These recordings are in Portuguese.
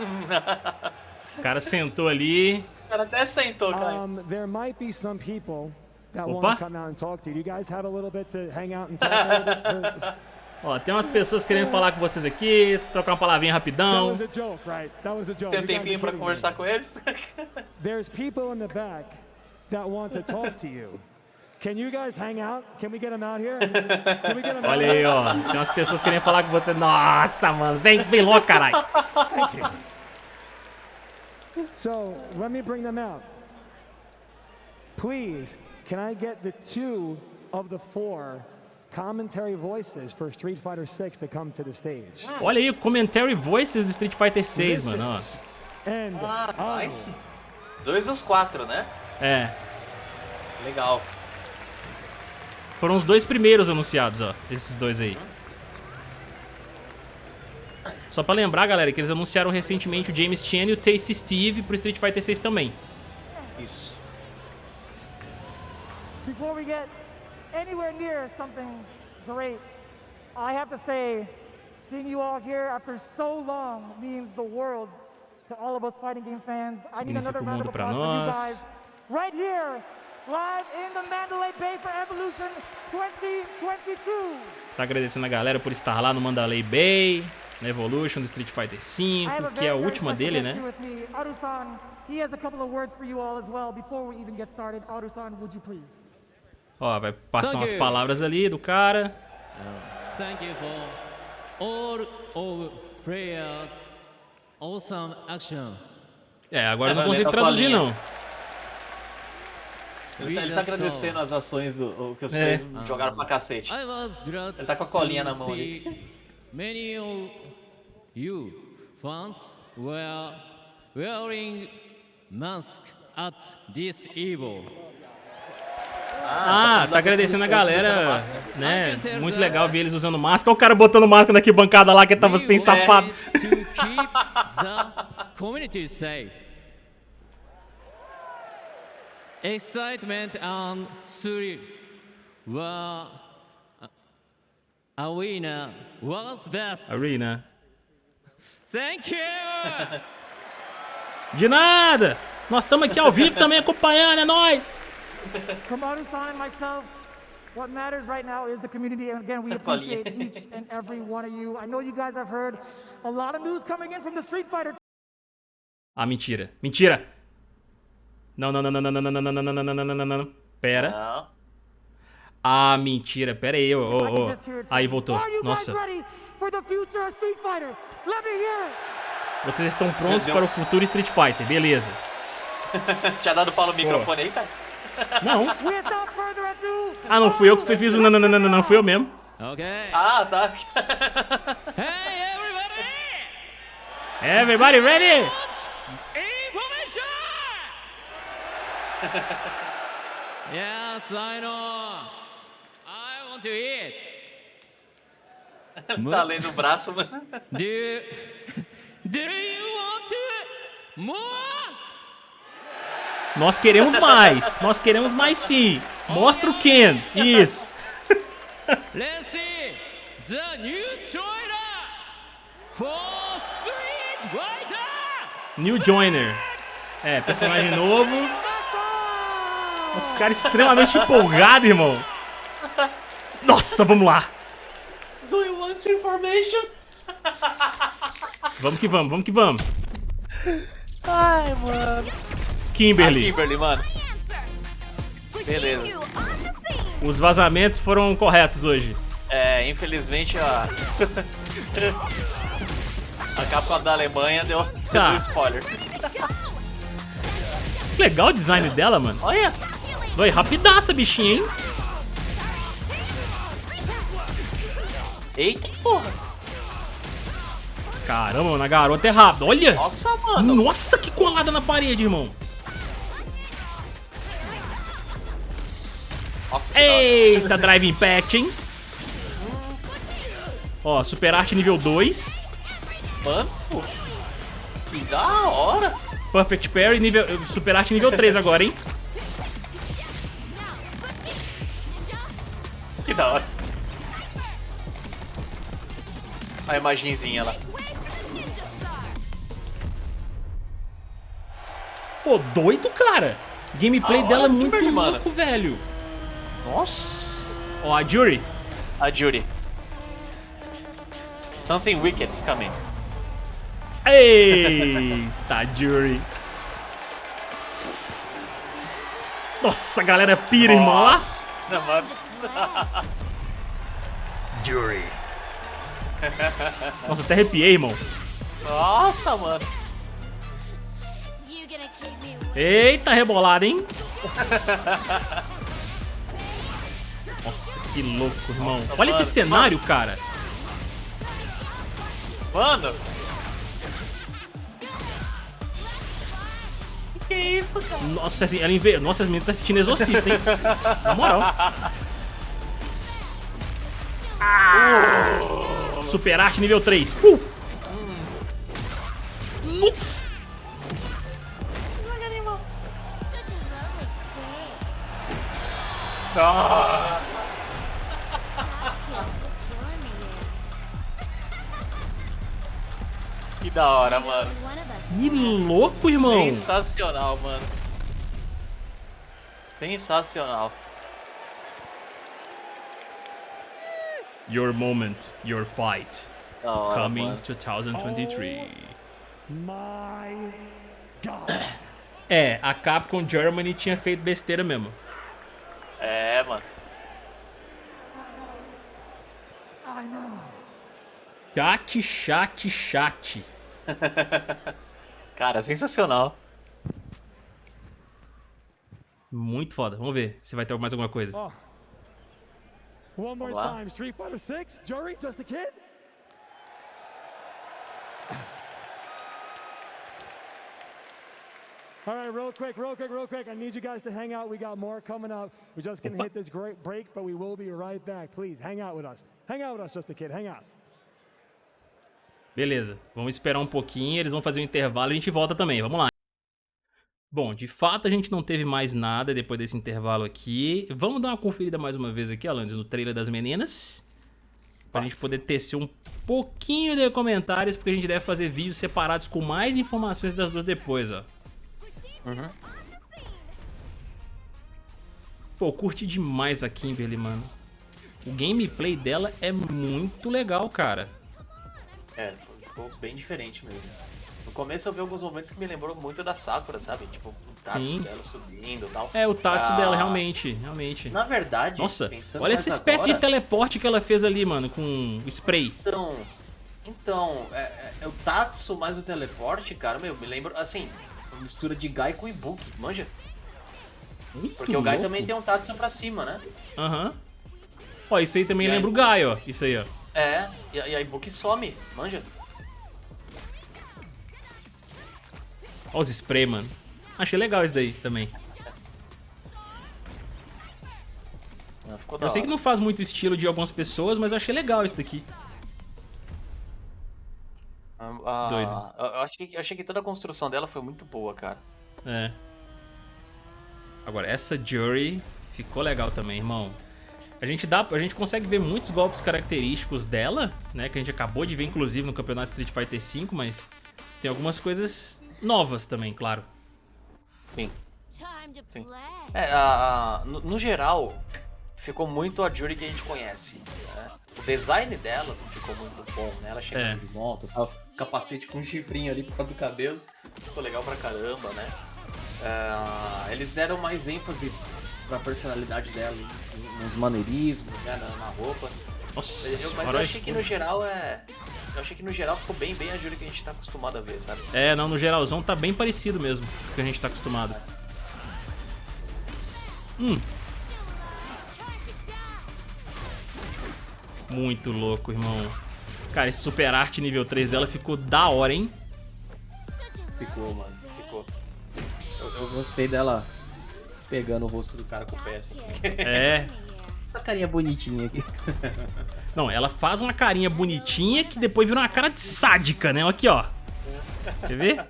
O cara sentou ali. O cara até sentou, cara. Um, there might be some people that Opa. want to come out and talk to you. Do you guys have a little bit to hang out and talk a little bit? Ó, tem umas pessoas querendo falar com vocês aqui, trocar uma palavrinha rapidão. was a joke, right? That was a joke. Tem um tempinho me. conversar com eles? There's people in the back that want to talk to you. Can you guys hang out? Can we get them out here? Can we get them out Olha aí, here? ó. Tem umas pessoas querendo falar com você. Nossa, mano. Vem, vem logo, caralho. So let me bring them out. Please, can I get the two of the four commentary voices for Street Fighter 6 to come to the stage? Olha aí, commentary voices do Street Fighter 6, mano, ó. Vicious And Ah, Anu. nice. Dois dos quatro, né? É. Legal. Foram os dois primeiros anunciados, ó. Esses dois aí. Só pra lembrar, galera, que eles anunciaram recentemente o James Chen e o Tasty Steve pro Street Fighter 6 também. Isso. Before we get anywhere near something great, I have to say, seeing you all here after so long means the world to all of us fighting game fans. I need Significa another o round mundo of applause for you nós. guys. Right here, live in the Mandalay Bay for Evolution 2022. Tá agradecendo a galera por estar lá no Mandalay Bay, na Evolution do Street Fighter 5, que é a última dele, né? He has a couple of words for you all as well. Before we even get started, Aru-san, would you please? Ó, vai passar Thank umas you. palavras ali do cara. Thank you for all of players. Awesome action. É, agora eu não É, consigo traduzir, não. Ele tá, ele tá agradecendo as ações do, o que os É. players jogaram pra cacete. Was glad Ele tá com a colinha na mão ali. Many of you fans were wearing mask at this evil. Ah, falando tá agradecendo a galera, máscara. né? Tell Muito legal ver eles usando máscara. Olha o cara botando máscara na bancada lá que tava sem safado. to keep the community safe. Excitement and thrill were arena was best. Arena. Thank you. De nada! Nós estamos aqui ao vivo também acompanhando, é nóis! Aru-san and myself, what matters right now is the community. And again, we appreciate each and every one of you. I know you guys have heard a lot of news coming in from the Street Fighter Ah, mentira. Mentira! Não, não, não, não, não, não, não, não, não, não, não, não, não, não, não, não. Pera. Não. Ah, mentira. Pera aí, hear it Aí voltou. Nossa. Vocês estão prontos deu- para o futuro Street Fighter, beleza. Tinha dado pau no microfone aí, cara? Não. Further ado, Ah, não fui eu que fiz o não, não, não, não, não, não, fui eu mesmo. Okay. Ah, tá. Hey everybody! Everybody ready? Information! yes, I know. To eat. tá lendo o braço, mano. Do you, do you want to more? Nós queremos mais. Nós queremos mais sim. Mostra o Ken. Isso. Let's see the new trailer for Street Fighter. New Joiner. É, personagem novo. Nossa, esse cara é extremamente empolgado, irmão. Nossa, vamos lá. Do you want information? Vamos que vamos, vamos que vamos. Ai, mano. Kimberly. Kimberly, mano. Beleza. Os vazamentos foram corretos hoje. É, infelizmente a. a Capcom da Alemanha deu, Tá. deu spoiler. Legal o design dela, mano. Olha! Oi, rapidaça, bichinha, hein? Eita porra! Caramba, mano, a garota é rápida. Olha! Nossa, mano! Nossa, que colada na parede, irmão. Nossa. Eita, Drive Impact, hein? Ó, Super Arte nível 2. Mano. Que da hora! Perfect Parry, nível, Super Arte nível 3 agora, hein? Que da hora. A imagenzinha lá. Pô, doido, cara. Gameplay A dela é muito Kimberly, mano. louco, velho. Nossa. Ó, a Jury. A Judy. Something wicked's coming. Eita, Jury. Nossa, a galera pira, irmão. Olha lá. Nossa, mano. Jury. Nossa, até arrepiei, irmão. Nossa, mano. Eita, rebolada, hein? Nossa, que louco, irmão. Nossa, Olha esse mano. cenário, cara. Mano. Que que é isso, cara? Nossa, assim, ela inve... Nossa, as meninas tá assistindo Exorcista, hein? Na moral. Ah! Super arte nível 3. Uh! Ah, me que da hora, mano. Que louco, irmão. Sensacional, mano. Sensacional. Your moment, your fight. Da hora, Coming mano. 2023. My God. É, a Capcom Germany tinha feito besteira mesmo. É, mano. I know. Chat, chat, chat. Cara, sensacional. Muito foda. Vamos ver se vai ter mais alguma coisa. Oh. One more Vamos lá. time. Street Fighter 6? Jury? Just a kid? All right, real quick, real quick, real quick. I need you guys to hang out. We got more coming up. We're just going to hit this great break, but we will be right back. Please hang out with us. Hang out with us, just a kid. Hang out. Beleza, vamos esperar um pouquinho, eles vão fazer um intervalo e a gente volta também, vamos lá. Bom, de fato a gente não teve mais nada depois desse intervalo aqui. Vamos dar uma conferida mais uma vez aqui, Alanis, no trailer das meninas. Pra gente poder tecer um pouquinho de comentários, porque a gente deve fazer vídeos separados com mais informações das duas depois, ó. Pô, curti demais a Kimberly, mano. O gameplay dela é muito legal, cara. É, ficou bem diferente mesmo. No começo eu vi alguns momentos que me lembrou muito da Sakura, sabe? Tipo, o Tatsu Sim. dela subindo e tal. É, o Tatsu Ah, dela, realmente, realmente. Na verdade, Nossa, pensando olha essa espécie agora, de teleporte que ela fez ali, mano, com spray. Então, então é, é- é o Tatsu mais o teleporte, cara, meu, me lembra, assim, uma mistura de Gai com Ibuki, manja? Muito Porque o Gai louco. também tem um Tatsu pra cima, né? Aham. Ó, isso aí também E aí? lembra o Gai, ó. Isso aí, ó. É, e a Ibuki some, manja? Ó os spray, mano. Achei legal isso daí também. Ah, Ficou Eu sei que hora. não faz muito estilo de algumas pessoas, mas achei legal isso daqui. Ah, ah, Doido. Eu, eu achei, eu achei que toda a construção dela foi muito boa, cara. É. Agora, essa Jury ficou legal também, irmão. A gente, dá, a gente consegue ver muitos golpes característicos dela, né? Que a gente acabou de ver, inclusive, no campeonato Street Fighter V, mas tem algumas coisas novas também, claro. Sim. Sim. É, a- a- no, no geral, ficou muito a Jury que a gente conhece. né? O design dela ficou muito bom, né? Ela chegando É. de moto, tal, capacete com um chifrinho ali por causa do cabelo. Ficou legal pra caramba, né? É, eles deram mais ênfase pra personalidade dela, nos maneirismos, né? Na, na roupa. Nossa, Eu- mas eu achei que no geral é. Eu achei que no geral ficou bem, bem a Jury que a gente tá acostumado a ver, sabe? É, não, no geralzão tá bem parecido mesmo com o que a gente tá acostumado. Hum. Muito louco, irmão. Cara, esse super arte nível 3 dela ficou da hora, hein? Ficou, mano. Ficou. Eu, eu gostei dela pegando o rosto do cara com o pé, assim. É. Essa carinha bonitinha aqui. Não, ela faz uma carinha bonitinha que depois vira uma cara de sádica, né? Aqui, ó. Quer ver?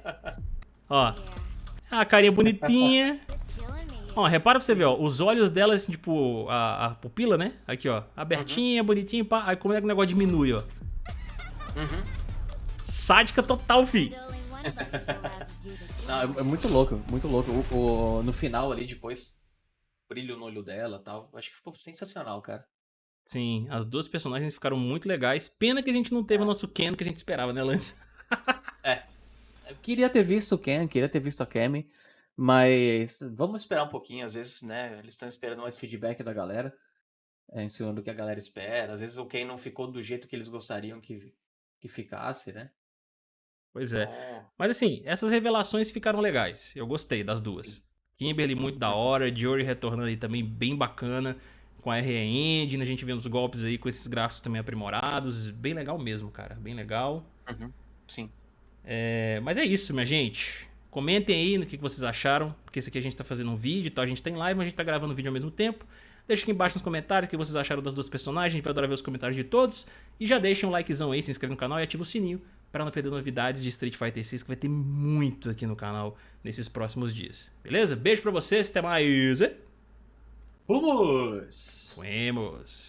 Ó. A carinha bonitinha. Ó, repara pra você ver, ó. Os olhos dela, assim, tipo, a, a pupila, né? Aqui, ó. Abertinha, bonitinha, pá. Aí como é que o negócio diminui, ó. Sádica total, fi. Não, é, é muito louco, muito louco. O, o- no final ali, depois, brilho no olho dela e tal. Acho que ficou sensacional, cara. Sim, as duas personagens ficaram muito legais. Pena que a gente não teve o nosso Ken que a gente esperava, né, Lance? Eu queria ter visto o Ken, queria ter visto a Kemi, mas vamos esperar um pouquinho. Às vezes, né, eles estão esperando mais feedback da galera, é, em cima do que a galera espera. Às vezes o Ken não ficou do jeito que eles gostariam que, que ficasse, né? Pois é. Então, Mas assim, essas revelações ficaram legais. Eu gostei das duas. Kimberly muito da hora, Jory retornando aí também bem bacana. Com a RE Engine, a gente vendo os golpes aí com esses gráficos também aprimorados. Bem legal mesmo, cara. Bem legal. uhum, sim. É, mas é isso, minha gente. Comentem aí no que que vocês acharam, porque esse aqui a gente tá fazendo um vídeo, tá? a gente tá em live, mas a gente tá gravando vídeo ao mesmo tempo. Deixa aqui embaixo nos comentários o que vocês acharam das duas personagens, a gente vai adorar ver os comentários de todos. E já deixa um likezão aí, se inscreve no canal e ativa o sininho para não perder novidades de Street Fighter 6, que vai ter muito aqui no canal nesses próximos dias. Beleza? Beijo pra vocês, até mais. Vamos! Fuemos.